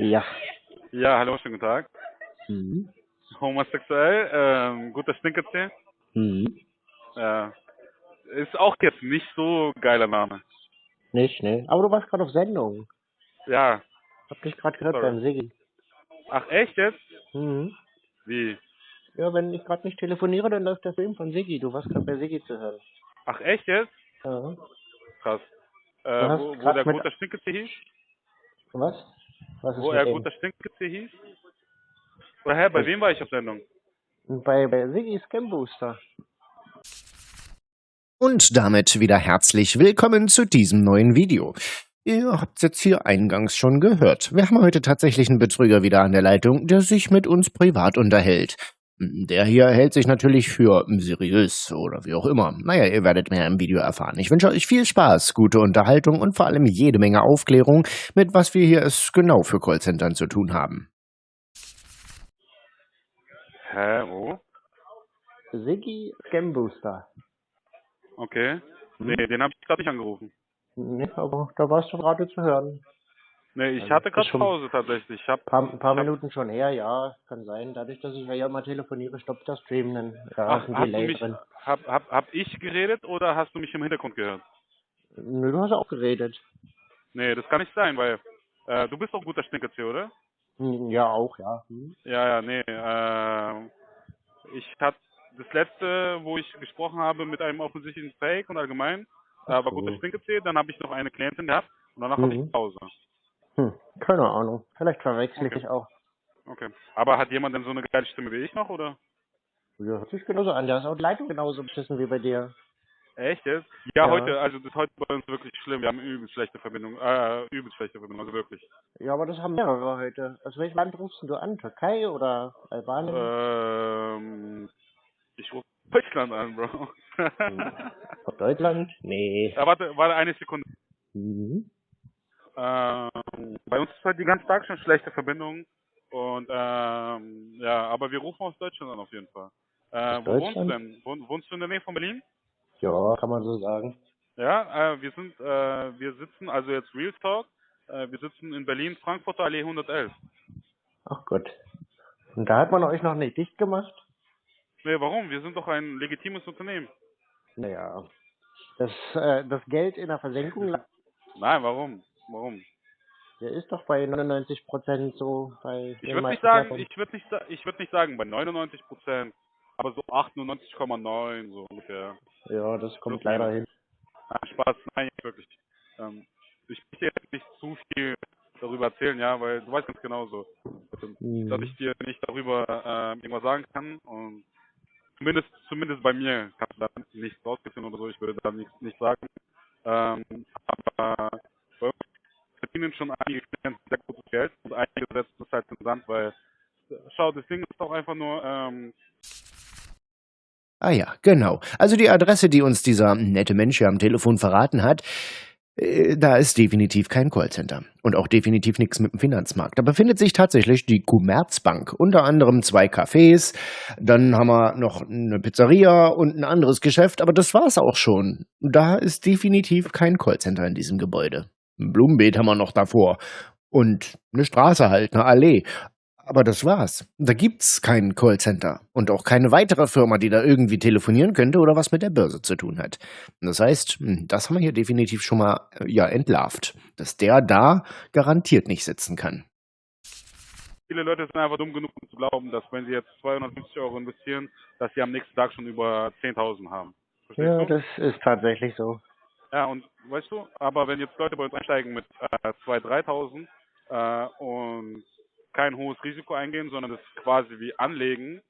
Ja. Ja, hallo, schönen guten Tag. Mhm. Homosexuell, ähm, guter Stinkerzähl. Mhm. Äh, ist auch jetzt nicht so geiler Name. Nicht, ne? Aber du warst gerade auf Sendung. Ja. Hab dich gerade gehört Sorry. beim Siggi. Ach, echt jetzt? Mhm. Wie? Ja, wenn ich gerade nicht telefoniere, dann läuft der Film von Siggi. Du warst gerade bei Siggi zu hören. Ach, echt jetzt? Ja. Krass. Äh, wo, wo der guter Stinkerzähl hieß? Was? Was ist Wo mit er guter Stinkerzähl hieß? Oder hä, bei wem war ich auf Sendung? Bei, bei Siggi Scam Booster. Und damit wieder herzlich willkommen zu diesem neuen Video. Ihr habt jetzt hier eingangs schon gehört. Wir haben heute tatsächlich einen Betrüger wieder an der Leitung, der sich mit uns privat unterhält. Der hier hält sich natürlich für seriös oder wie auch immer. Naja, ihr werdet mehr im Video erfahren. Ich wünsche euch viel Spaß, gute Unterhaltung und vor allem jede Menge Aufklärung, mit was wir hier es genau für Callcentern zu tun haben. Hä, wo? Siggi Scam Booster. Okay. Hm? Nee, den habe ich gerade nicht angerufen. Ne, aber da warst du gerade zu hören. Nee, ich Also, hatte gerade Pause tatsächlich. Ich hab, Paar, ein paar hab, Minuten schon her, ja, kann sein. Dadurch, dass ich ja immer telefoniere, stoppt das Stream dann. Ja, ach, hast du Delay mich, drin. hab, hab, hab ich geredet oder hast du mich im Hintergrund gehört? Nö, du hast auch geredet. Nee, das kann nicht sein, weil äh, du bist doch ein guter Stinkerzähl, oder? Hm, Ja, auch, ja. Hm. Ja, ja, nee. Äh, ich hatte das letzte, wo ich gesprochen habe mit einem offensichtlichen Fake und allgemein, äh, war guter so. Stinkerzähl, dann habe ich noch eine Klientin gehabt und danach hatte Mhm. ich Pause. Hm, keine Ahnung. Vielleicht verwechsel ich Okay. dich auch. Okay. Aber hat jemand denn so eine geile Stimme wie ich noch, oder? Ja, hört sich genauso an. Da ist auch die Leitung genauso beschissen wie bei dir. Echt jetzt? Ja, Ja. heute, also das ist heute bei uns wirklich schlimm. Wir haben übelst schlechte Verbindung, äh, übelst schlechte Verbindung, also wirklich. Ja, aber das haben mehrere heute. Aus welchem Land rufst du an? Türkei oder Albanien? Ähm, ich rufe Deutschland an, Bro. Aus Deutschland? Nee. ja, warte, warte eine Sekunde. Mhm. Ähm, bei uns ist halt die ganze Tag schon schlechte Verbindung. Und ähm, ja, aber wir rufen aus Deutschland an auf jeden Fall. Äh, wo wohnst du denn? Wohn, wohnst du in der Nähe von Berlin? Ja, kann man so sagen. Ja, äh, wir sind, äh, wir sitzen, also jetzt Real Talk, äh, wir sitzen in Berlin, Frankfurter Allee 111. Ach Gott. Und da hat man euch noch nicht dicht gemacht? Nee, warum? Wir sind doch ein legitimes Unternehmen. Naja. Das, äh, das Geld in der Versenkung, Nein, warum? Warum? Der ist doch bei 99 Prozent so bei Ich würde nicht sagen, ich würde nicht, ich würde nicht sagen bei 99 Prozent, aber so 98,9 so ungefähr. Ja, das kommt leider hin. Nein, Spaß, nein, wirklich. Ähm, ich möchte jetzt nicht zu viel darüber erzählen, ja, weil du weißt ganz genau so, dass Mhm. ich dir nicht darüber ähm, irgendwas sagen kann und zumindest zumindest bei mir kannst du da nichts rausfinden oder so, ich würde da nichts nicht sagen. Ähm, verdienen schon einige Klienten sehr gutes Geld und einige setzen das halt den Sand, weil schau, das Ding ist doch einfach nur, ähm, Ah ja, genau. Also die Adresse, die uns dieser nette Mensch hier am Telefon verraten hat, äh, da ist definitiv kein Callcenter. Und auch definitiv nichts mit dem Finanzmarkt. Da befindet sich tatsächlich die Commerzbank. Unter anderem zwei Cafés, dann haben wir noch eine Pizzeria und ein anderes Geschäft, aber das war's auch schon. Da ist definitiv kein Callcenter in diesem Gebäude. Ein Blumenbeet haben wir noch davor. Und eine Straße halt, eine Allee. Aber das war's. Da gibt's kein Callcenter und auch keine weitere Firma, die da irgendwie telefonieren könnte oder was mit der Börse zu tun hat. Das heißt, hm, das haben wir hier definitiv schon mal äh, ja entlarvt, dass der da garantiert nicht sitzen kann. viele Leute sind einfach dumm genug, um zu glauben, dass wenn sie jetzt 250 Euro investieren, dass sie am nächsten Tag schon über 10.000 haben. Verstehst Ja, du? das ist tatsächlich so. Ja, und weißt du, aber wenn jetzt Leute bei uns einsteigen mit äh, 2.000, 3.000 äh, und kein hohes Risiko eingehen, sondern das quasi wie anlegen,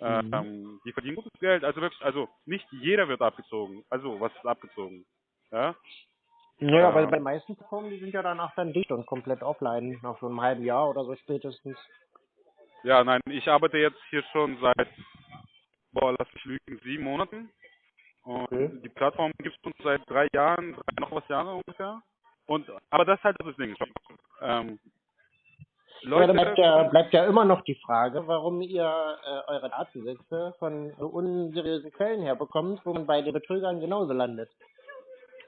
ähm, die verdienen gutes Geld. Also wirklich, also nicht jeder wird abgezogen. Also was ist abgezogen? Ja, Naja, Ja. aber bei den meisten Plattformen, die sind ja danach dann dicht und komplett offline, nach so einem halben Jahr oder so spätestens. ja nein, ich arbeite jetzt hier schon seit, boah, lass mich lügen, sieben Monaten. Und Okay. die Plattform gibt es uns seit drei Jahren, drei noch was Jahre ungefähr. Und aber das ist halt das Ding. Ähm, Ja, da bleibt ja, bleibt ja immer noch die Frage, warum ihr äh, eure Datensätze von so unseriösen Quellen herbekommt, wo man bei den Betrügern genauso landet.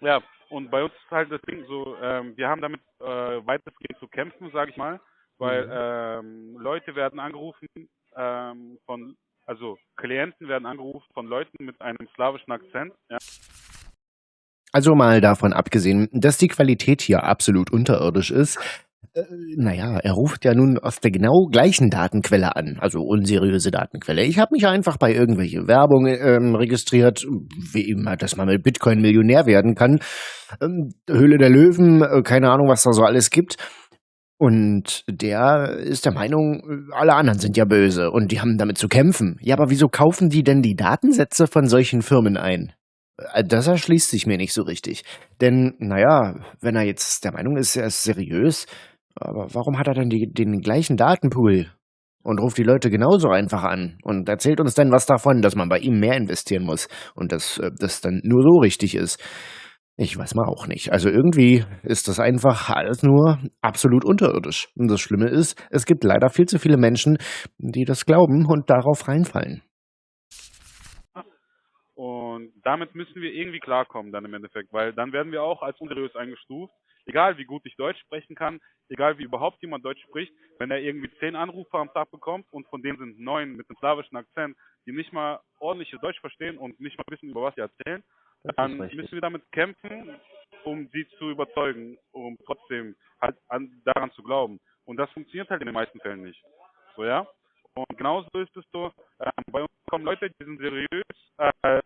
Ja, und bei uns ist halt das Ding so, ähm, wir haben damit äh, weitestgehend zu kämpfen, sage ich mal, weil ähm, Leute werden angerufen ähm, von, also Klienten werden angerufen von Leuten mit einem slawischen Akzent. Ja. Also mal davon abgesehen, dass die Qualität hier absolut unterirdisch ist, äh, naja, er ruft ja nun aus der genau gleichen Datenquelle an, also unseriöse Datenquelle. Ich habe mich einfach bei irgendwelche Werbung ähm, registriert, wie immer, dass man mit Bitcoin Millionär werden kann. Ähm, Höhle der Löwen, äh, keine Ahnung, was da so alles gibt. Und der ist der Meinung, alle anderen sind ja böse und die haben damit zu kämpfen. Ja, aber wieso kaufen die denn die Datensätze von solchen Firmen ein? Äh, das erschließt sich mir nicht so richtig. Denn, naja, wenn er jetzt der Meinung ist, er ist seriös, aber warum hat er dann die, den gleichen Datenpool und ruft die Leute genauso einfach an und erzählt uns dann was davon, dass man bei ihm mehr investieren muss und dass äh, das dann nur so richtig ist? Ich weiß mal auch nicht. Also irgendwie ist das einfach alles nur absolut unterirdisch. Und das Schlimme ist, es gibt leider viel zu viele Menschen, die das glauben und darauf reinfallen. Und damit müssen wir irgendwie klarkommen dann im Endeffekt, weil dann werden wir auch als unseriös eingestuft. Egal wie gut ich Deutsch sprechen kann, egal wie überhaupt jemand Deutsch spricht, wenn er irgendwie zehn Anrufe am Tag bekommt und von denen sind neun mit einem slawischen Akzent, die nicht mal ordentliches Deutsch verstehen und nicht mal wissen, über was sie erzählen, dann müssen wir damit kämpfen, um sie zu überzeugen, um trotzdem halt an, daran zu glauben. Und das funktioniert halt in den meisten Fällen nicht. So, ja? Und genauso ist es so, äh, bei uns kommen Leute, die sind seriös, äh,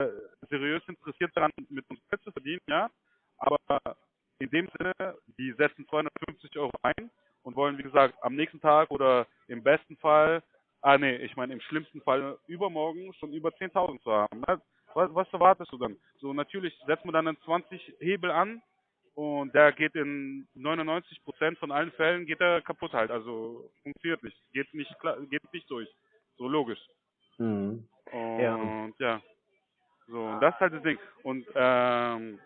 seriös interessiert daran, mit uns Geld zu verdienen, ja, aber in dem Sinne, die setzen 250 Euro ein und wollen, wie gesagt, am nächsten Tag oder im besten Fall, ah nee, ich meine im schlimmsten Fall übermorgen schon über 10.000 zu haben. Ne? Was, was erwartest du dann? So, natürlich setzt man dann einen 20 Hebel an und der geht in 99% von allen Fällen geht er kaputt halt. Also funktioniert nicht, geht nicht klar, geht nicht durch. So logisch. Mhm. Und ja. ja. So, das ist halt das Ding. Und ähm,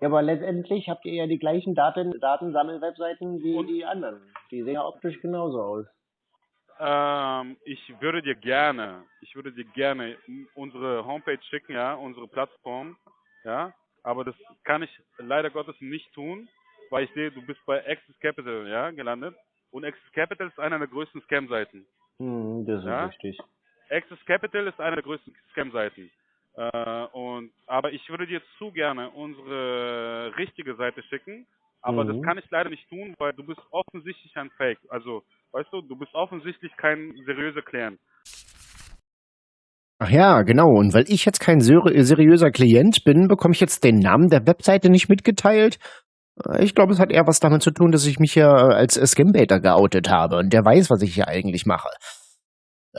ja, aber letztendlich habt ihr ja die gleichen Daten, Datensammelwebseiten wie und? die anderen. Die sehen ja optisch genauso aus. Ähm, ich würde dir gerne, ich würde dir gerne unsere Homepage schicken, ja, unsere Plattform, ja, aber das kann ich leider Gottes nicht tun, weil ich sehe, du bist bei Access Capital, ja, gelandet. Und Access Capital ist einer der größten Scam-Seiten. Hm, das ist ja? richtig. Access Capital ist einer der größten Scam-Seiten. Äh, und, aber ich würde dir zu gerne unsere richtige Seite schicken, aber mhm. das kann ich leider nicht tun, weil du bist offensichtlich ein Fake. Also, weißt du, du bist offensichtlich kein seriöser Klient. Ach ja, genau. Und weil ich jetzt kein seriöser Klient bin, bekomme ich jetzt den Namen der Webseite nicht mitgeteilt. Ich glaube, es hat eher was damit zu tun, dass ich mich ja als Scambaiter geoutet habe und der weiß, was ich hier eigentlich mache.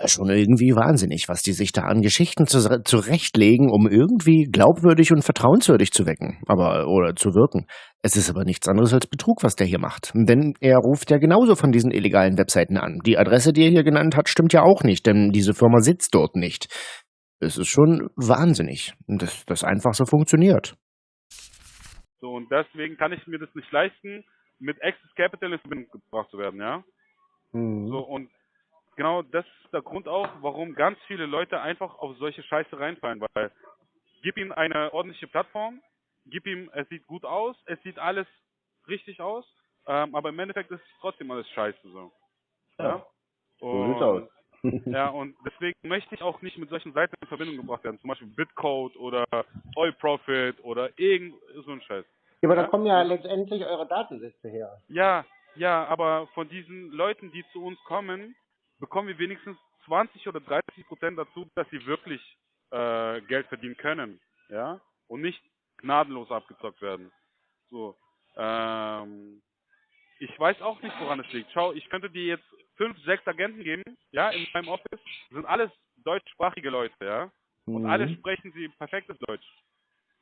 Schon irgendwie wahnsinnig, was die sich da an Geschichten zu, zurechtlegen, um irgendwie glaubwürdig und vertrauenswürdig zu wecken, aber oder zu wirken. Es ist aber nichts anderes als Betrug, was der hier macht. Denn er ruft ja genauso von diesen illegalen Webseiten an. Die Adresse, die er hier genannt hat, stimmt ja auch nicht, denn diese Firma sitzt dort nicht. Es ist schon wahnsinnig, dass das einfach so funktioniert. So, und deswegen kann ich mir das nicht leisten, mit Access Capital in Verbindung gebracht zu werden, ja? Mhm. So, und genau das ist der Grund auch, warum ganz viele Leute einfach auf solche Scheiße reinfallen, weil gib ihm eine ordentliche Plattform, gib ihm, es sieht gut aus, es sieht alles richtig aus, ähm, aber im Endeffekt ist es trotzdem alles scheiße so. Ja. ja? So sieht's aus. ja, und deswegen möchte ich auch nicht mit solchen Seiten in Verbindung gebracht werden, zum Beispiel Bitcode oder Oil Profit oder irgend so ein Scheiß. Ja, aber ja? da kommen ja letztendlich eure Datensätze her. Ja, ja, aber von diesen Leuten, die zu uns kommen, bekommen wir wenigstens 20 oder 30 Prozent dazu, dass sie wirklich äh, Geld verdienen können, ja, und nicht gnadenlos abgezockt werden. So, ähm, ich weiß auch nicht, woran es liegt. Schau, ich könnte dir jetzt fünf, sechs Agenten geben, ja, in meinem Office, sind alles deutschsprachige Leute, ja, und mhm. alle sprechen sie perfektes Deutsch.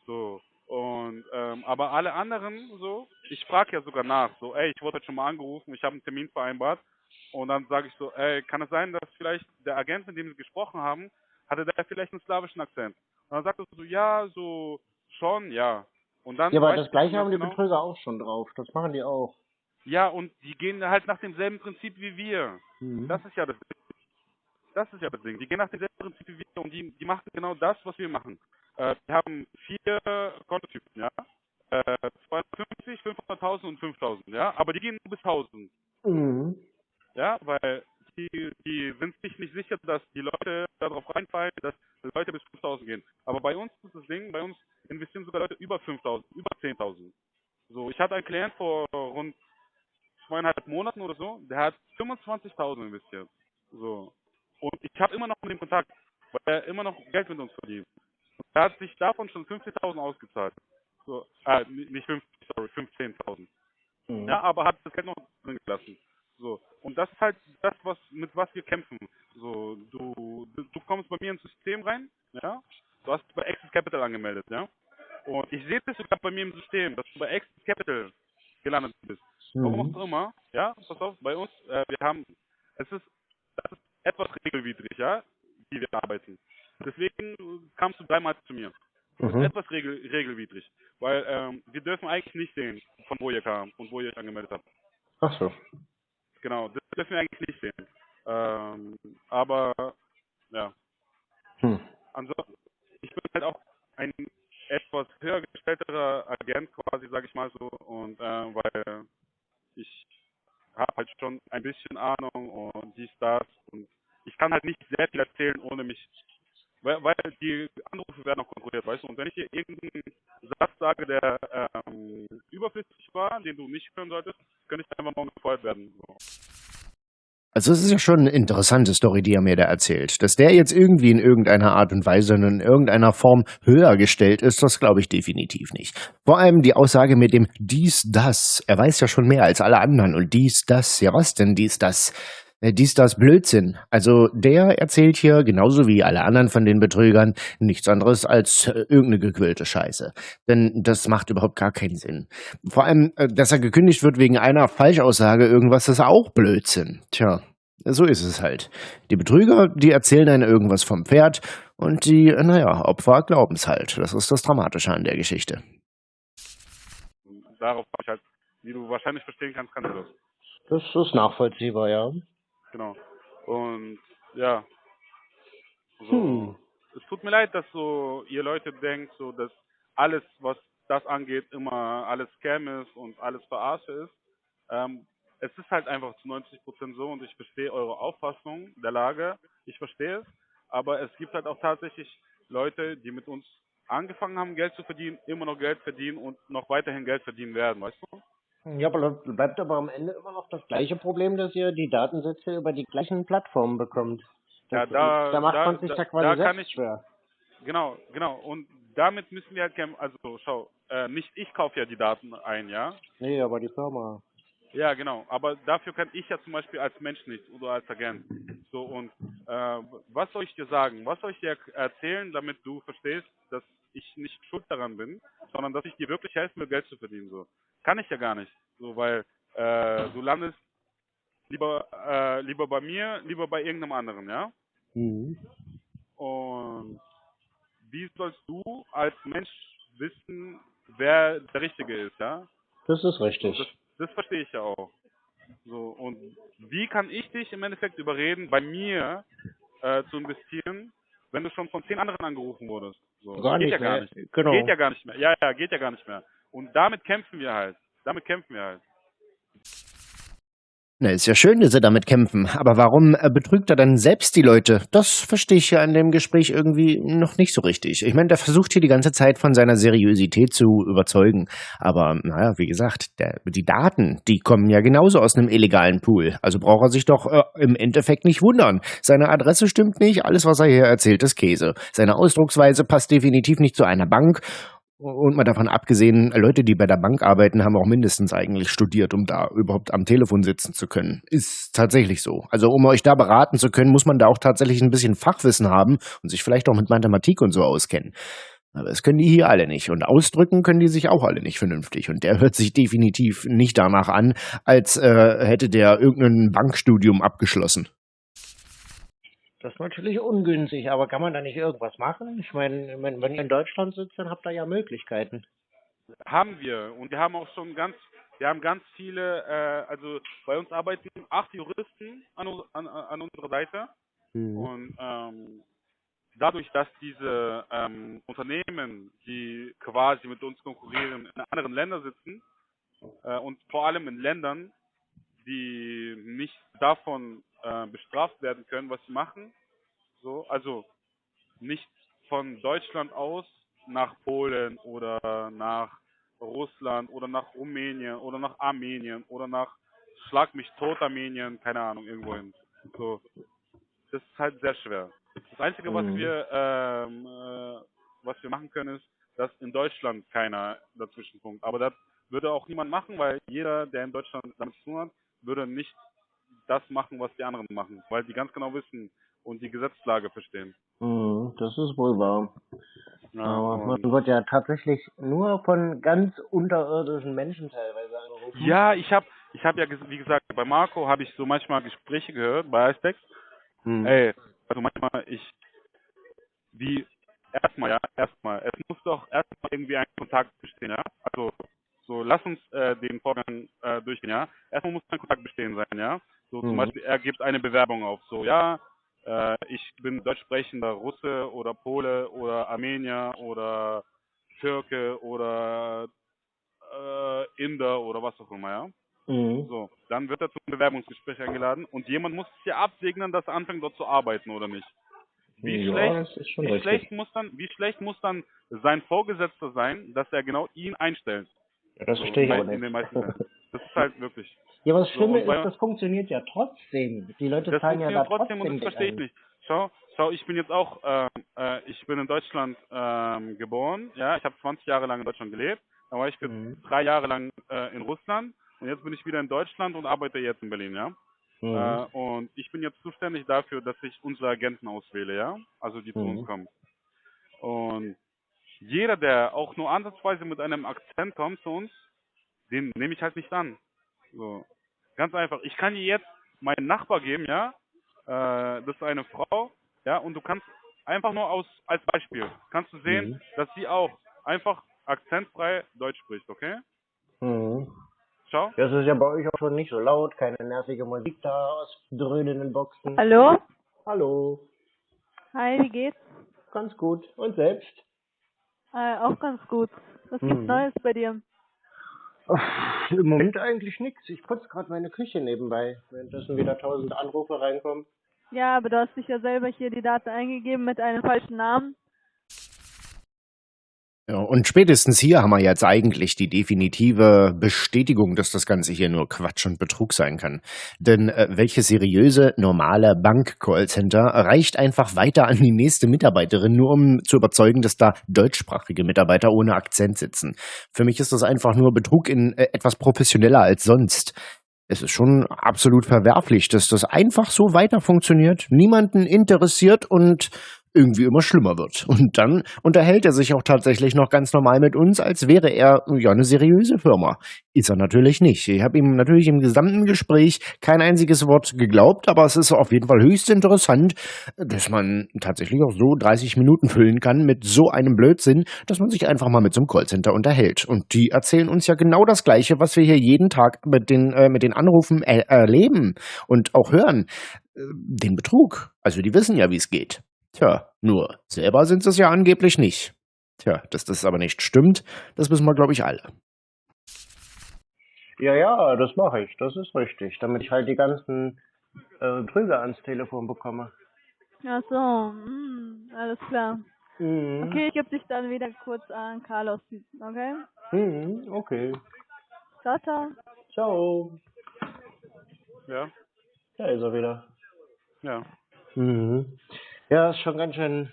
So, und ähm, aber alle anderen so, ich frage ja sogar nach, so, ey, ich wurde heute schon mal angerufen, ich habe einen Termin vereinbart und dann sage ich so, ey, kann es sein, dass vielleicht der Agent, mit dem Sie gesprochen haben, hatte der vielleicht einen slawischen Akzent? Und dann sagt er so, ja, so schon, ja. Und dann ja, aber das gleiche haben die genau, Betrüger auch schon drauf. Das machen die auch. Ja, und die gehen halt nach demselben Prinzip wie wir. Mhm. Das ist ja das Ding. Das ist ja das Ding. Die gehen nach demselben Prinzip wie wir und die, die machen genau das, was wir machen. Äh, wir haben vier Kontotypen, ja. Äh, 250, 500.000 und 5.000, ja. Aber die gehen nur bis 1.000. Mhm. Ja, weil die, die sind sich nicht sicher, dass die Leute darauf reinfallen, dass Leute bis 5000 gehen. Aber bei uns ist das Ding, bei uns investieren sogar Leute über 5000, über 10.000. So, ich hatte einen Klient vor rund zweieinhalb Monaten oder so, der hat 25.000 investiert. So. Und ich habe immer noch mit dem Kontakt, weil er immer noch Geld mit uns verdient. Und er hat sich davon schon 50.000 ausgezahlt. So, äh, nicht 50, sorry, 15.000. Mhm. Ja, aber hat das Geld noch drin gelassen. So. Und das ist halt das, was, mit was wir kämpfen. So, du, du, du kommst bei mir ins System rein, ja. Du hast bei Access Capital angemeldet, ja. Und ich sehe das sogar bei mir im System, dass du bei Access Capital gelandet bist. Warum mhm. auch immer, ja, pass auf, bei uns, äh, wir haben, es ist, das ist etwas regelwidrig, ja, wie wir arbeiten. Deswegen kamst du dreimal zu mir. Das ist mhm. etwas regel, regelwidrig, weil ähm, wir dürfen eigentlich nicht sehen, von wo ihr kam und wo ihr euch angemeldet habt. Ach so. Genau, das dürfen wir eigentlich nicht sehen. Ähm, aber, ja. Hm. Ansonsten, ich bin halt auch ein etwas höher gestellterer Agent quasi, sage ich mal so, und äh, weil ich habe halt schon ein bisschen Ahnung und dies, das und ich kann halt nicht sehr viel erzählen, ohne mich, weil, weil die Anrufe werden auch kontrolliert, weißt du, und wenn ich dir irgendeinen Satz sage, der ähm, überflüssig war, den du nicht hören solltest, könnte ich einfach mal gefeuert werden. So. Also es ist ja schon eine interessante Story, die er mir da erzählt. Dass der jetzt irgendwie in irgendeiner Art und Weise und in irgendeiner Form höher gestellt ist, das glaube ich definitiv nicht. Vor allem die Aussage mit dem dies, das. Er weiß ja schon mehr als alle anderen und dies, das. Ja, was denn dies, das? Äh, dies, das Blödsinn. Also der erzählt hier, genauso wie alle anderen von den Betrügern, nichts anderes als äh, irgendeine gequillte Scheiße. Denn das macht überhaupt gar keinen Sinn. Vor allem, äh, dass er gekündigt wird wegen einer Falschaussage, irgendwas ist auch Blödsinn. Tja, so ist es halt. Die Betrüger, die erzählen einen irgendwas vom Pferd und die, naja, Opfer glauben es halt. Das ist das Dramatische an der Geschichte. Darauf habe ich halt, wie du wahrscheinlich verstehen kannst, kannst du das. Das ist nachvollziehbar, ja. Genau. Und ja. So, hm. Es tut mir leid, dass so ihr Leute denkt, so dass alles, was das angeht, immer alles Scam ist und alles Verarsche ist. Ähm, es ist halt einfach zu 90 Prozent so und ich verstehe eure Auffassung der Lage. Ich verstehe es. Aber es gibt halt auch tatsächlich Leute, die mit uns angefangen haben, Geld zu verdienen, immer noch Geld verdienen und noch weiterhin Geld verdienen werden, weißt du? Ja, aber bleibt aber am Ende immer noch das gleiche Problem, dass ihr die Datensätze über die gleichen Plattformen bekommt. Das, ja, da, da macht da, man sich da, da quasi da selbst schwer. Genau, genau. Und damit müssen wir halt, also schau, äh, nicht ich kaufe ja die Daten ein, ja? Nee, aber die Firma. Ja, genau. Aber dafür kann ich ja zum Beispiel als Mensch nichts oder als Agent. So und äh, was soll ich dir sagen? Was soll ich dir erzählen, damit du verstehst, dass ich nicht schuld daran bin, sondern dass ich dir wirklich helfen will, Geld zu verdienen? So kann ich ja gar nicht. So weil äh, du landest lieber äh, lieber bei mir, lieber bei irgendeinem anderen, ja? Mhm. Und wie sollst du als Mensch wissen, wer der Richtige ist, ja? Das ist richtig. Das, das verstehe ich ja auch. So, und wie kann ich dich im Endeffekt überreden, bei mir äh, zu investieren, wenn du schon von zehn anderen angerufen wurdest? So, gar geht nicht ja gar mehr. nicht. Genau. Geht ja gar nicht mehr. Ja, ja, geht ja gar nicht mehr. Und damit kämpfen wir halt. Damit kämpfen wir halt. Na, ist ja schön, dass sie damit kämpfen. Aber warum äh, betrügt er dann selbst die Leute? Das verstehe ich ja in dem Gespräch irgendwie noch nicht so richtig. Ich meine, der versucht hier die ganze Zeit von seiner Seriosität zu überzeugen. Aber, naja, wie gesagt, der, die Daten, die kommen ja genauso aus einem illegalen Pool. Also braucht er sich doch äh, im Endeffekt nicht wundern. Seine Adresse stimmt nicht, alles, was er hier erzählt, ist Käse. Seine Ausdrucksweise passt definitiv nicht zu einer Bank und mal davon abgesehen, Leute, die bei der Bank arbeiten, haben auch mindestens eigentlich studiert, um da überhaupt am Telefon sitzen zu können. Ist tatsächlich so. Also um euch da beraten zu können, muss man da auch tatsächlich ein bisschen Fachwissen haben und sich vielleicht auch mit Mathematik und so auskennen. Aber das können die hier alle nicht. Und ausdrücken können die sich auch alle nicht vernünftig. Und der hört sich definitiv nicht danach an, als äh, hätte der irgendein Bankstudium abgeschlossen. Das ist natürlich ungünstig, aber kann man da nicht irgendwas machen? Ich meine, wenn, wenn ihr in Deutschland sitzt, dann habt ihr ja Möglichkeiten. Haben wir. Und wir haben auch schon ganz, wir haben ganz viele, äh, also bei uns arbeiten acht Juristen an, an, an unserer Seite. Mhm. Und ähm, dadurch, dass diese ähm, Unternehmen, die quasi mit uns konkurrieren, in anderen Ländern sitzen äh, und vor allem in Ländern, die nicht davon äh, bestraft werden können, was sie machen. So, also nicht von Deutschland aus nach Polen oder nach Russland oder nach Rumänien oder nach Armenien oder nach Schlag mich tot Armenien, keine Ahnung, irgendwohin. So, das ist halt sehr schwer. Das Einzige, was Mhm. wir ähm, äh, was wir machen können, ist, dass in Deutschland keiner dazwischen funkt. Aber das würde auch niemand machen, weil jeder, der in Deutschland damit zu tun hat, würde nicht das machen, was die anderen machen, weil die ganz genau wissen und die Gesetzlage verstehen. Mhm, das ist wohl wahr. Ja, Aber man wird ja tatsächlich nur von ganz unterirdischen Menschen teilweise angerufen. ja ich habe, ich habe ja, wie gesagt, bei Marco habe ich so manchmal Gespräche gehört, bei Icetex. Mhm. Ey, also manchmal ich, wie, erstmal, ja, erstmal, es muss doch erstmal irgendwie ein Kontakt bestehen, ja. Also, so, lass uns äh, den Vorgang äh, durchgehen, ja. Erstmal muss ein Kontakt bestehen sein, ja. So, zum Mhm. Beispiel, er gibt eine Bewerbung auf, so, ja, äh, ich bin deutsch sprechender Russe oder Pole oder Armenier oder Türke oder äh, Inder oder was auch immer, ja. Mhm. So, dann wird er zum Bewerbungsgespräch eingeladen und jemand muss es ja absegnen, dass er anfängt dort zu arbeiten oder nicht. Wie ja, schlecht, wie schlecht muss dann, wie schlecht muss dann sein Vorgesetzter sein, dass er genau ihn einstellt? Ja, das So, verstehe ich aber in den nicht. meisten Fällen. Das ist halt wirklich. ja, aber das So, Schlimme bei- ist, das funktioniert ja trotzdem. Die Leute Das zahlen ja da trotzdem und das verstehe ich nicht. Schau, schau, ich bin jetzt auch, ähm, äh, ich bin in Deutschland ähm, geboren, ja, ich habe 20 Jahre lang in Deutschland gelebt, dann war ich Mhm. drei Jahre lang äh, in Russland und jetzt bin ich wieder in Deutschland und arbeite jetzt in Berlin, ja. Mhm. Äh, und ich bin jetzt zuständig dafür, dass ich unsere Agenten auswähle, ja, also die zu Mhm. uns kommen. Und jeder, der auch nur ansatzweise mit einem Akzent kommt zu uns, den nehme ich halt nicht an. So. Ganz einfach. Ich kann dir jetzt meinen Nachbar geben, ja. Äh, das ist eine Frau, ja, und du kannst einfach nur aus als Beispiel kannst du sehen, Mhm. dass sie auch einfach akzentfrei Deutsch spricht, okay? Mhm. Schau. Das ist ja bei euch auch schon nicht so laut, keine nervige Musik da aus dröhnenden Boxen. Hallo? Hallo, Hi, wie geht's? ganz gut. Und selbst? Äh, auch ganz gut. Was gibt's Mhm. Neues bei dir? Uff, Im Moment eigentlich nichts. Ich putze gerade meine Küche nebenbei, währenddessen wieder tausend Anrufe reinkommen. Ja, aber du hast dich ja selber hier die Daten eingegeben mit einem falschen Namen. Ja, und spätestens hier haben wir jetzt eigentlich die definitive Bestätigung, dass das Ganze hier nur Quatsch und Betrug sein kann. Denn äh, welche seriöse, normale Bank-Callcenter reicht einfach weiter an die nächste Mitarbeiterin, nur um zu überzeugen, dass da deutschsprachige Mitarbeiter ohne Akzent sitzen. Für mich ist das einfach nur Betrug in äh, etwas professioneller als sonst. Es ist schon absolut verwerflich, dass das einfach so weiter funktioniert, niemanden interessiert und irgendwie immer schlimmer wird. Und dann unterhält er sich auch tatsächlich noch ganz normal mit uns, als wäre er ja eine seriöse Firma. Ist er natürlich nicht. Ich habe ihm natürlich im gesamten Gespräch kein einziges Wort geglaubt, aber es ist auf jeden Fall höchst interessant, dass man tatsächlich auch so 30 Minuten füllen kann mit so einem Blödsinn, dass man sich einfach mal mit so einem Callcenter unterhält. Und die erzählen uns ja genau das Gleiche, was wir hier jeden Tag mit den, äh, mit den Anrufen er erleben und auch hören. Äh, Den Betrug. Also die wissen ja, wie es geht. Tja, nur selber sind sie es ja angeblich nicht. Tja, dass das aber nicht stimmt, das wissen wir, glaube ich, alle. Ja, ja, das mache ich. Das ist richtig. Damit ich halt die ganzen äh, Trüger ans Telefon bekomme. Ach so, hm, alles klar. Mhm. Okay, ich gebe dich dann wieder kurz an Carlos, okay? Mhm, okay. Ciao, ciao. Ciao. Ja, Da ist er wieder. ja. Mhm. Ja, ist schon ganz schön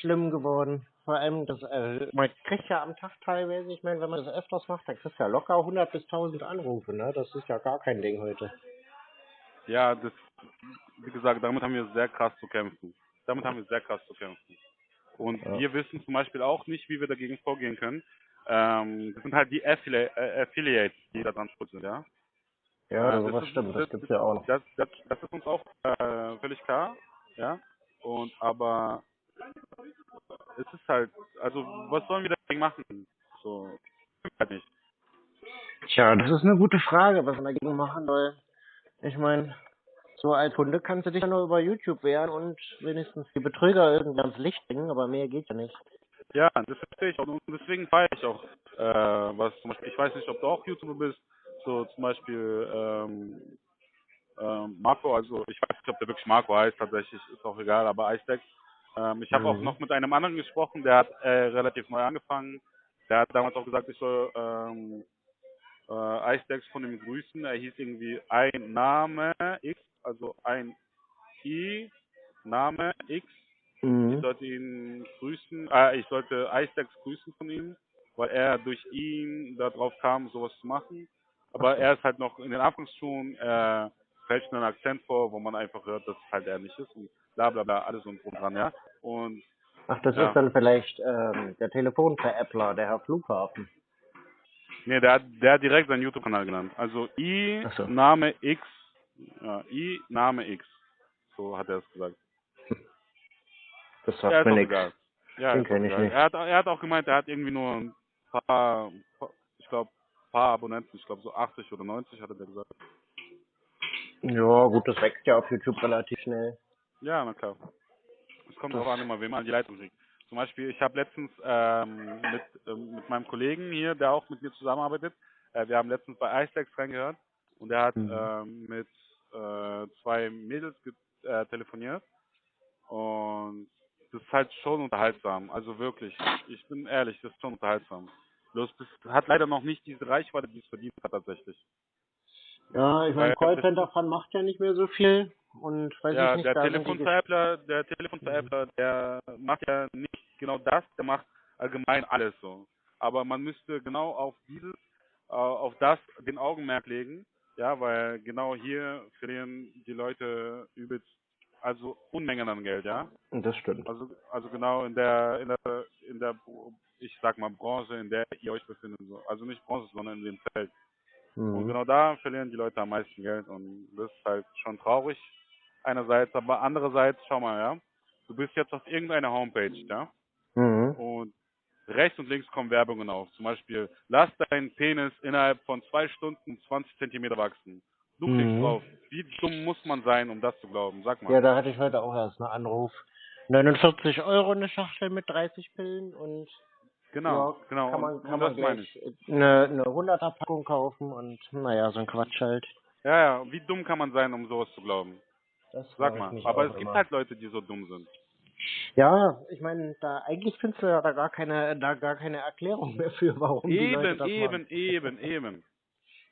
schlimm geworden. Vor allem, das, äh, man kriegt ja am Tag teilweise, ich meine, wenn man das öfters macht, dann kriegst du ja locker 100 bis 1000 Anrufe, ne? Das ist ja gar kein Ding heute. Ja, das, wie gesagt, damit haben wir sehr krass zu kämpfen. Damit haben wir sehr krass zu kämpfen. Und Ja. wir wissen zum Beispiel auch nicht, wie wir dagegen vorgehen können. Ähm, das sind halt die Affili äh, Affiliates, die da dran sind, ja. Ja, Äh, sowas ist- stimmt, das gibt's ja auch noch. Das, das, das ist uns auch äh, völlig klar, ja. Und aber es ist halt, also was sollen wir dagegen machen? So, halt nicht. Tja, das ist eine gute Frage, was man dagegen machen soll. Ich meine, so als Kunde kannst du dich ja nur über YouTube wehren und wenigstens die Betrüger irgendwie ans Licht bringen, aber mehr geht ja nicht. Ja, das verstehe ich auch. Und deswegen feiere ich auch, äh, was zum Beispiel, ich weiß nicht, ob du auch YouTuber bist, so zum Beispiel ähm, ähm, Marco, also ich weiß nicht, ob der wirklich Marco heißt, tatsächlich ist auch egal, aber Icedex. Ähm, ich habe auch Mhm. noch mit einem anderen gesprochen, der hat äh, relativ neu angefangen. Der hat damals auch gesagt, ich soll ähm, äh, Icedex von ihm grüßen. Er hieß irgendwie ein Name X, also ein I, Name X. Ich Mhm. sollte ihn grüßen, äh, ich sollte Icedex grüßen von ihm, weil er durch ihn darauf kam, sowas zu machen. Aber er ist halt noch in den Anfangsschuhen, er fällt einen Akzent vor, wo man einfach hört, dass es halt er nicht ist und bla bla bla, alles und drum dran, ja. Und Ach, das Ja. ist dann vielleicht ähm, der Telefonveräppler, der Herr Flughafen. nee, der hat, der hat direkt seinen YouTube-Kanal genannt. Also I, so. Name X, ja, I, Name X. So hat er es gesagt. Das Ja, sagt ist mir nichts. Ja, Den ist auch kenn ich egal. nicht. Er hat, er hat auch gemeint, er hat irgendwie nur ein paar, ich glaube, paar Abonnenten, ich glaube so 80 oder 90 hatte der gesagt. Ja, gut, das wächst ja auf YouTube relativ schnell. Ja, na klar. Es kommt darauf an, immer wem man die Leitung kriegt. Zum Beispiel, ich habe letztens ähm, mit, ähm, mit meinem Kollegen hier, der auch mit mir zusammenarbeitet, äh, wir haben letztens bei Icedex reingehört und er hat Mhm. ähm, mit äh, zwei Mädels äh, telefoniert und das ist halt schon unterhaltsam, also wirklich. Ich bin ehrlich, das ist schon unterhaltsam. Bloß das hat leider noch nicht diese Reichweite, die es verdient hat tatsächlich. Ja, ich meine, Callcenter-Fan macht ja nicht mehr so viel. Und weiß ja, ich nicht, der Telefonveräppler, der Telefonveräppler, der macht ja nicht genau das, der macht allgemein alles so. Aber man müsste genau auf dieses, äh, auf das den Augenmerk legen, ja, weil genau hier verlieren die Leute übelst, also Unmengen an Geld, ja. Das stimmt. Also, also genau in der, in der, in der, ich sag mal Branche, in der ihr euch befindet, so. Also nicht Branche, sondern in dem Feld. Und Mhm. genau da verlieren die Leute am meisten Geld und das ist halt schon traurig einerseits, aber andererseits, schau mal, ja, du bist jetzt auf irgendeiner Homepage, ja, Mhm. und rechts und links kommen Werbungen auf. Zum Beispiel, lass deinen Penis innerhalb von zwei Stunden 20 Zentimeter wachsen. Du klickst Mhm. drauf. Wie dumm muss man sein, um das zu glauben? Sag mal. Ja, da hatte ich heute auch erst einen Anruf. 49 Euro eine Schachtel mit 30 Pillen und genau, ja, genau. kann man, kann und man das meine ich. gleich eine, eine 100er Packung kaufen und naja, so ein Quatsch halt. Ja, ja, wie dumm kann man sein, um sowas zu glauben? Das Sag mal. Aber es gibt immer. halt Leute, die so dumm sind. Ja, ich meine, da eigentlich findest du ja da gar keine, da gar keine Erklärung mehr für, warum die Leute Eben, das eben, machen. eben, eben.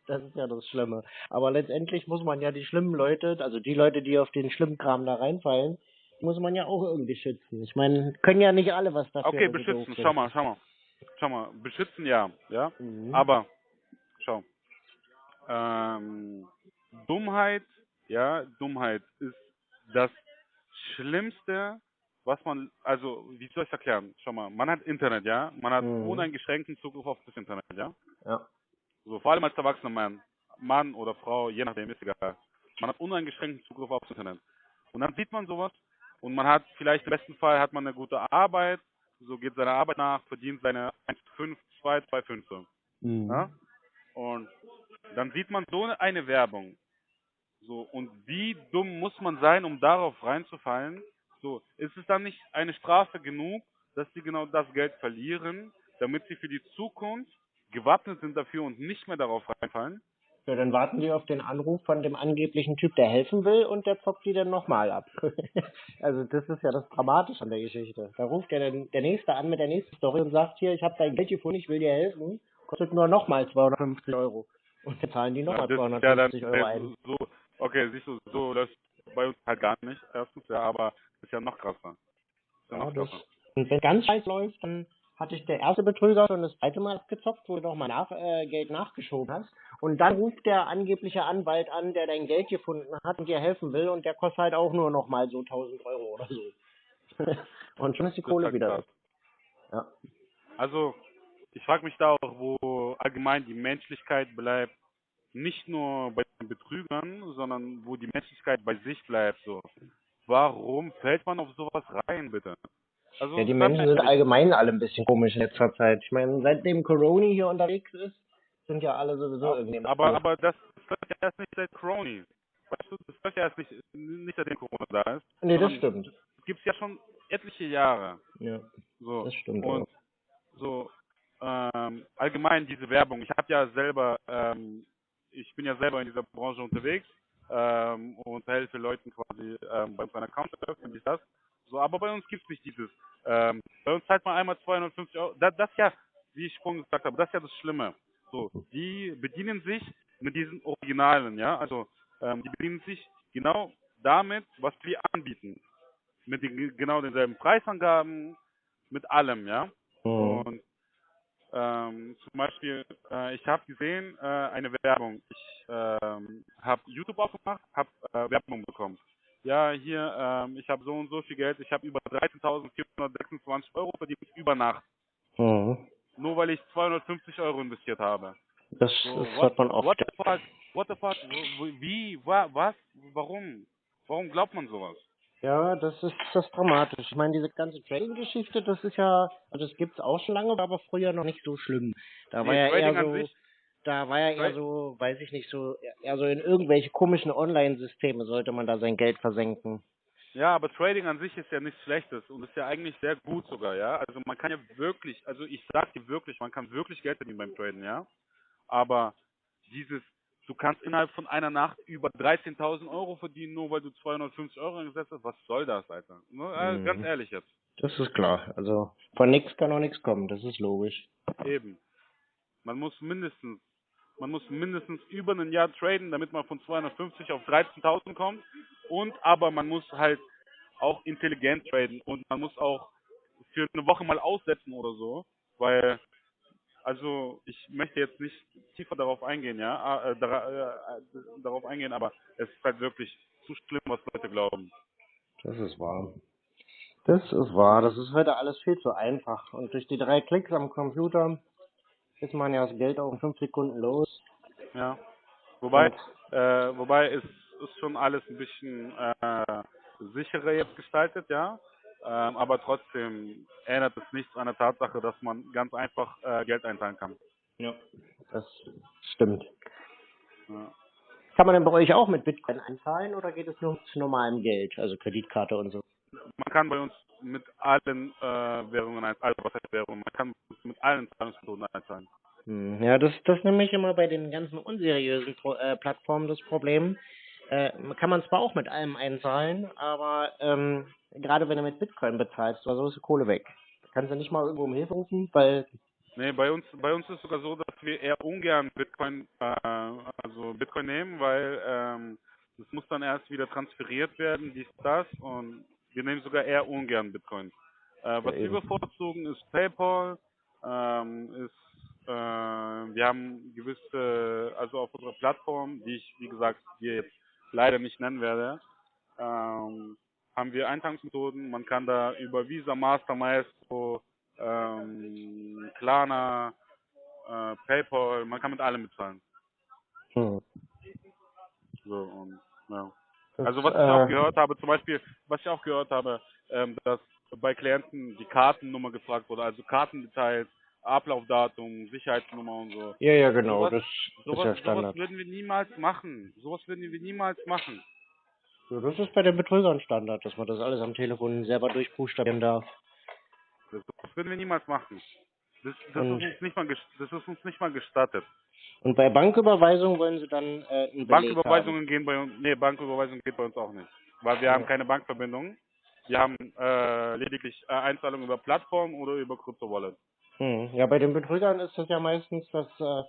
Das ist ja das Schlimme. Aber letztendlich muss man ja die schlimmen Leute, also die Leute, die auf den schlimmen Kram da reinfallen, muss man ja auch irgendwie schützen. Ich meine, können ja nicht alle was dafür. Okay, beschützen, schau mal, schau mal. Schau mal, beschützen ja, ja. Mhm. Aber, schau, ähm, Dummheit, ja, Dummheit ist das Schlimmste, was man, also, wie soll ich erklären? Schau mal, man hat Internet, ja, man hat Mhm. uneingeschränkten Zugriff auf das Internet, ja. Ja. So, vor allem als erwachsener Mann, Mann oder Frau, je nachdem, ist egal. Man hat uneingeschränkten Zugriff aufs Internet. Und dann sieht man sowas und man hat vielleicht im besten Fall hat man eine gute Arbeit, so geht seiner Arbeit nach, verdient seine 1,5, 2, 2,5 so. Mhm. Ja? Und dann sieht man so eine Werbung. So, und wie dumm muss man sein, um darauf reinzufallen? So, ist es dann nicht eine Strafe genug, dass sie genau das Geld verlieren, damit sie für die Zukunft gewappnet sind dafür und nicht mehr darauf reinfallen? Ja, dann warten die auf den Anruf von dem angeblichen Typ, der helfen will, und der zockt die dann nochmal ab. also das ist ja das Dramatische an der Geschichte. Da ruft dann der Nächste an mit der nächsten Story und sagt hier, ich habe dein Geld gefunden, ich will dir helfen, kostet nur nochmal 250 Euro. Und dann zahlen die nochmal Ja, das ist ja dann, 250 Euro ein. so, okay, siehst du, so läuft bei uns halt gar nicht, erstens, ja, aber ist ja noch krasser. Ist ja noch krasser. und wenn ganz scheiß läuft, dann hatte ich der erste Betrüger schon das zweite Mal abgezockt, wo du nochmal nach, äh, Geld nachgeschoben hast. Und dann ruft der angebliche Anwalt an, der dein Geld gefunden hat und dir helfen will und der kostet halt auch nur nochmal so 1000 Euro oder so. und schon ist die Kohle wieder. Ja. Also, ich frage mich da auch, wo allgemein die Menschlichkeit bleibt, nicht nur bei den Betrügern, sondern wo die Menschlichkeit bei sich bleibt. So, warum fällt man auf sowas rein, bitte? Also, Ja, die Menschen sind allgemein alle ein bisschen komisch in letzter Zeit. Ich meine, seitdem Corona hier unterwegs ist, sind ja alle sowieso irgendwie. aber, aber das läuft ja erst nicht seit Crony. Weißt du, das läuft ja erst nicht, nicht seitdem Corona da ist. nee, das stimmt. Das gibt's ja schon etliche Jahre. Ja, So. das stimmt. Und auch. so ähm, allgemein diese Werbung. Ich habe ja selber ähm, bin ja selber in dieser Branche unterwegs ähm, und helfe Leuten quasi ähm, bei uns einen Account öffnen, wie das. So, aber bei uns gibt es nicht dieses. Ähm, bei uns zahlt man einmal 250 Euro. Das, das ja, wie ich vorhin gesagt habe, das ist ja das Schlimme. So, die bedienen sich mit diesen Originalen, ja. Also ähm, die bedienen sich genau damit, was wir anbieten. Mit den, genau denselben Preisangaben, mit allem, ja. Mhm. Und ähm, zum Beispiel, äh, ich habe gesehen, äh, eine Werbung. Ich ähm, habe YouTube aufgemacht, habe äh, Werbung bekommen. Ja, hier, ähm, ich habe so und so viel Geld, ich habe über 13.426 Euro verdient über Nacht. Mhm. Nur weil ich 250 Euro investiert habe. Das, So, das what, hört man oft. what the fuck, what the fuck, wie, wa, was, warum? Warum glaubt man sowas? Ja, das ist das dramatisch. Ich meine, diese ganze Trading-Geschichte, das ist ja, also das gibt's auch schon lange, war aber früher noch nicht so schlimm. Da war Nee, ja Trading eher an so, sich- da war ja eher so, weiß ich nicht, so, eher so in irgendwelche komischen Online-Systeme sollte man da sein Geld versenken. Ja, aber Trading an sich ist ja nichts Schlechtes und ist ja eigentlich sehr gut sogar, ja. Also man kann ja wirklich, also ich sag dir wirklich, man kann wirklich Geld verdienen beim Traden, ja. Aber dieses, du kannst innerhalb von einer Nacht über 13.000 Euro verdienen, nur weil du 250 Euro eingesetzt hast, was soll das, Alter? Ne, äh, Mhm. Ganz ehrlich jetzt. Das ist klar. Also von nichts kann auch nichts kommen, das ist logisch. Eben. Man muss mindestens, man muss mindestens über ein Jahr traden, damit man von 250 auf 13.000 kommt. Und aber man muss halt auch intelligent traden und man muss auch für eine Woche mal aussetzen oder so, weil also ich möchte jetzt nicht tiefer darauf eingehen, ja, ah, äh, dara, äh, äh, darauf eingehen, aber es ist halt wirklich zu schlimm, was Leute glauben. Das ist wahr. Das ist wahr. Das ist heute alles viel zu einfach. Und durch die drei Klicks am Computer ist man ja das Geld auch in fünf Sekunden los. Ja. Wobei, Und- äh, wobei es ist schon alles ein bisschen äh, sicherer jetzt gestaltet, ja. Ähm, aber trotzdem ändert es nichts an der Tatsache, dass man ganz einfach äh, Geld einzahlen kann. Ja. Das stimmt. Ja. Kann man denn bei euch auch mit Bitcoin einzahlen oder geht es nur mit normalem Geld, also Kreditkarte und so? Man kann bei uns mit allen äh, Währungen, also was heißt Währungen, man kann mit allen Zahlungsmethoden einzahlen. Hm, Ja, das das ist nämlich immer bei den ganzen unseriösen Pro äh, Plattformen das Problem. Äh, kann man zwar auch mit allem einzahlen, aber ähm, gerade wenn du mit Bitcoin bezahlst, oder so ist die Kohle weg. Da kannst du nicht mal irgendwo um Hilfe rufen, weil Nee, bei uns, bei uns ist sogar so, dass wir eher ungern Bitcoin, äh, also Bitcoin nehmen, weil ähm, das muss dann erst wieder transferiert werden, dies, das und wir nehmen sogar eher ungern Bitcoin. Äh, was wir eben. bevorzugen ist PayPal, ähm, ist, äh, wir haben gewisse, also auf unserer Plattform, die ich, wie gesagt, hier jetzt leider nicht nennen werde, ähm, haben wir Einzahlungsmethoden. Man kann da über Visa, Master, Maestro, ähm, Klarna, äh, PayPal, man kann mit allem bezahlen. hm, So, und, ja. Das, Also was ich auch äh, gehört habe, zum Beispiel, was ich auch gehört habe, ähm, dass bei Klienten die Kartennummer gefragt wurde, also Kartendetails, Ablaufdatum, Sicherheitsnummer und so. Ja, ja, genau, Sowas- das ist Sowas, ja sowas Standard. würden wir niemals machen. Sowas würden wir niemals machen. So, das ist bei den Betrügern Standard, dass man das alles am Telefon selber durchbuchstabieren darf. Das, das würden wir niemals machen. Das, das, ist uns nicht mal, das ist uns nicht mal gestattet. Und bei Banküberweisung wollen sie dann äh, einen Beleg Banküberweisungen gehen bei uns, nee, Banküberweisung geht bei uns auch nicht. Weil wir Ja. haben keine Bankverbindung. Wir haben äh, lediglich äh, Einzahlungen über Plattform oder über Krypto-Wallet. haben. Hm. Ja, bei den Betrügern ist das ja meistens, dass, äh,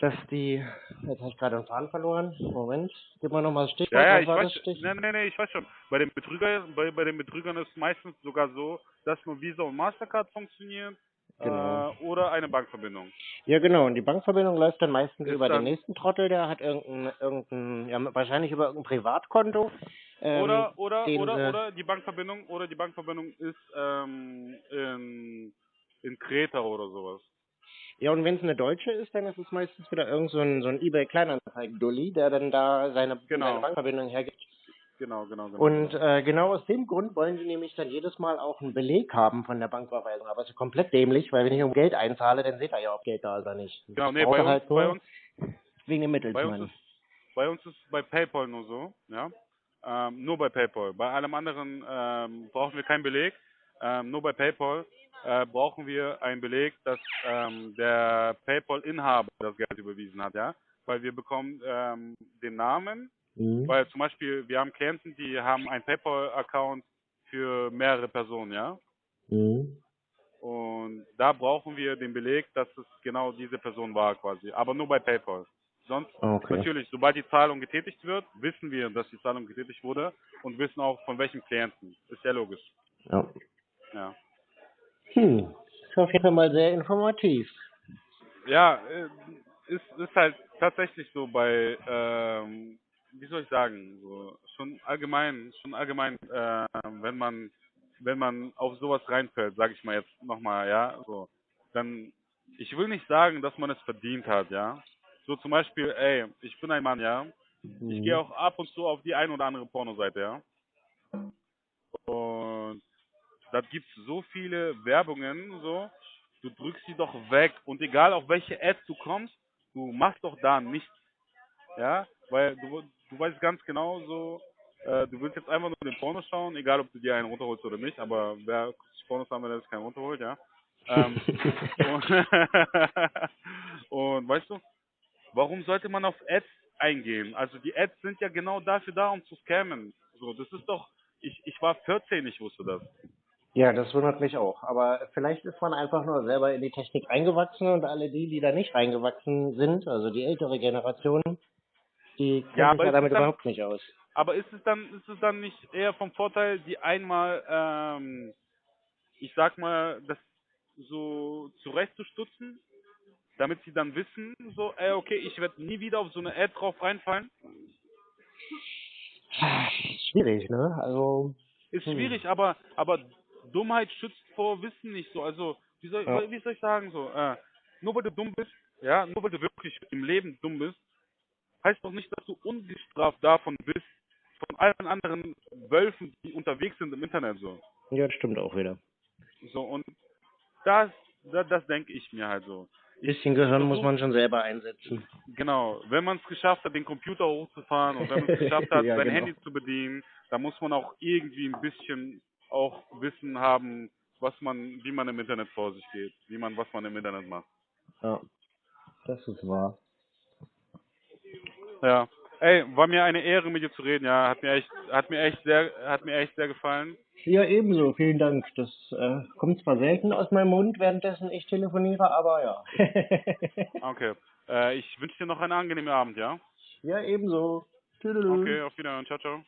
dass die, jetzt habe ich gerade den Faden verloren. Moment, gib mal nochmal das Stichwort. Ja, ja, ich weiß, das Stich? nee, nee, nee, ich weiß schon. Bei den Betrüger, bei, bei den Betrügern ist meistens sogar so, dass nur Visa und Mastercard funktionieren Genau. äh, oder eine Bankverbindung. Ja, genau. Und die Bankverbindung läuft dann meistens Ist über dann- den nächsten Trottel, der hat irgendein, irgendein, ja, wahrscheinlich über irgendein Privatkonto. Ähm, oder oder den oder sie- oder die Bankverbindung oder die Bankverbindung ist ähm, in in Kreta oder sowas. Ja, und wenn es eine deutsche ist, dann ist es meistens wieder irgend so ein, so ein eBay-Kleinanzeigen-Dulli, der dann da seine, Genau. seine Bankverbindung hergibt. Genau, genau, genau. Und genau. äh, genau aus dem Grund wollen sie nämlich dann jedes Mal auch einen Beleg haben von der Banküberweisung. Aber es ist komplett dämlich, weil wenn ich um Geld einzahle, dann seht ihr ja, ob Geld da ist oder nicht. genau, Das nee, bei uns, halt bei uns wegen dem Bei uns Mittelsmann. ist bei uns ist bei PayPal nur so, ja. Ähm, nur bei PayPal. Bei allem anderen ähm, brauchen wir keinen Beleg. Ähm, nur bei PayPal äh, brauchen wir einen Beleg, dass ähm, der PayPal-Inhaber das Geld überwiesen hat, ja. weil wir bekommen ähm, den Namen, Mhm. weil zum Beispiel wir haben Klienten, die haben einen PayPal-Account für mehrere Personen, ja. Mhm. Und da brauchen wir den Beleg, dass es genau diese Person war quasi, aber nur bei PayPal. Sonst Okay. natürlich, sobald die Zahlung getätigt wird, wissen wir, dass die Zahlung getätigt wurde und wissen auch von welchem Klienten. Ist ja logisch. Ja. Ja. Hm. Ist auf jeden Fall mal sehr informativ. Ja, äh, ist, ist halt tatsächlich so bei, ähm, wie soll ich sagen, so schon allgemein, schon allgemein, äh, wenn man, wenn man auf sowas reinfällt, sage ich mal jetzt nochmal, ja, so, dann, ich will nicht sagen, dass man es verdient hat, ja. So zum Beispiel, ey, ich bin ein Mann, ja. Ich Mhm. gehe auch ab und zu auf die ein oder andere Pornoseite, ja. Und da gibt es so viele Werbungen, so, du drückst sie doch weg und egal auf welche App du kommst, du machst doch da nichts. Ja, weil du, du weißt ganz genau so, äh, du willst jetzt einfach nur den Porno schauen, egal ob du dir einen runterholst oder nicht, aber wer Pornos haben, der sich keinen runterholt, ja. Ähm, und, und weißt du, warum sollte man auf Ads eingehen? Also die Ads sind ja genau dafür da, um zu scammen. So, das ist doch, ich, ich war 14, ich wusste das. Ja, das wundert mich auch. Aber vielleicht ist man einfach nur selber in die Technik reingewachsen und alle die, die da nicht reingewachsen sind, also die ältere Generation, die kennen Ja, sich ja damit dann- überhaupt nicht aus. Aber ist es dann, ist es dann nicht eher vom Vorteil, die einmal, ähm, ich sag mal, das so zurechtzustutzen, damit sie dann wissen, so, ey, okay, ich werde nie wieder auf so eine Ad drauf reinfallen? Schwierig, ne? Also, Ist Hm. schwierig, aber, aber Dummheit schützt vor Wissen nicht so. Also, wie soll, Ja. wie soll ich sagen, so, äh, nur weil du dumm bist, ja, nur weil du wirklich im Leben dumm bist, heißt doch nicht, dass du ungestraft davon bist, von allen anderen Wölfen, die unterwegs sind im Internet, so. ja, das stimmt auch wieder. So, und das, das, das denke ich mir halt so. bisschen Gehirn muss man schon selber einsetzen. Genau, wenn man es geschafft hat, den Computer hochzufahren und wenn man es geschafft hat, Ja, sein genau. Handy zu bedienen, dann muss man auch irgendwie ein bisschen auch Wissen haben, was man, wie man im Internet vor sich geht, wie man, was man im Internet macht. Ja, das ist wahr. Ja. Ey, war mir eine Ehre mit dir zu reden, ja, hat mir echt, hat mir echt sehr, hat mir echt sehr gefallen. Ja, ebenso. Vielen Dank. Das äh, kommt zwar selten aus meinem Mund, währenddessen ich telefoniere, aber ja. Okay. Äh, ich wünsche dir noch einen angenehmen Abend, ja? ja, ebenso. Tüdelü. Okay, auf Wiedersehen, ciao, ciao.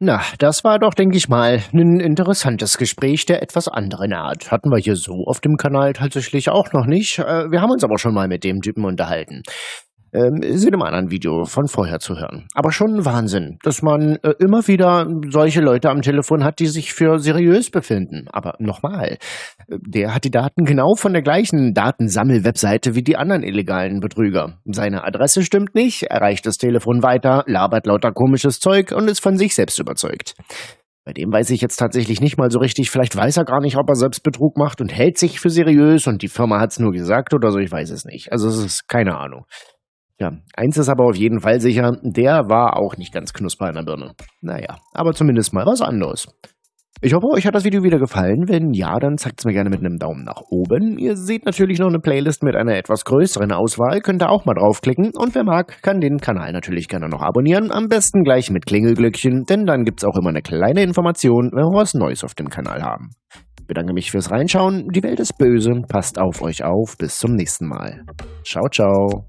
Na, das war doch, denke ich mal, ein interessantes Gespräch der etwas anderen Art. Hatten wir hier so auf dem Kanal tatsächlich auch noch nicht. Äh, Wir haben uns aber schon mal mit dem Typen unterhalten. Ist in einem anderen Video von vorher zu hören. Aber schon Wahnsinn, dass man äh, immer wieder solche Leute am Telefon hat, die sich für seriös befinden. Aber nochmal, äh, der hat die Daten genau von der gleichen Datensammel-Webseite wie die anderen illegalen Betrüger. Seine Adresse stimmt nicht, erreicht das Telefon weiter, labert lauter komisches Zeug und ist von sich selbst überzeugt. Bei dem weiß ich jetzt tatsächlich nicht mal so richtig. Vielleicht weiß er gar nicht, ob er selbst Betrug macht und hält sich für seriös und die Firma hat's nur gesagt oder so. Ich weiß es nicht. Also es ist keine Ahnung. Ja, eins ist aber auf jeden Fall sicher, der war auch nicht ganz knusper in der Birne. Naja, aber zumindest mal was anderes. Ich hoffe, euch hat das Video wieder gefallen. Wenn ja, dann zeigt es mir gerne mit einem Daumen nach oben. Ihr seht natürlich noch eine Playlist mit einer etwas größeren Auswahl. Könnt ihr auch mal draufklicken. Und wer mag, kann den Kanal natürlich gerne noch abonnieren. Am besten gleich mit Klingelglöckchen, denn dann gibt's auch immer eine kleine Information, wenn wir was Neues auf dem Kanal haben bedanke mich fürs Reinschauen. Die Welt ist böse. Passt auf euch auf. Bis zum nächsten Mal. Ciao, ciao.